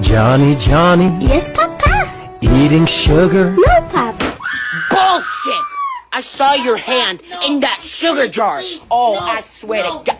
Johnny, Johnny, Yes, Papa. eating sugar. No, Papa. Bullshit! I saw your hand in that sugar jar. Oh, I swear to God.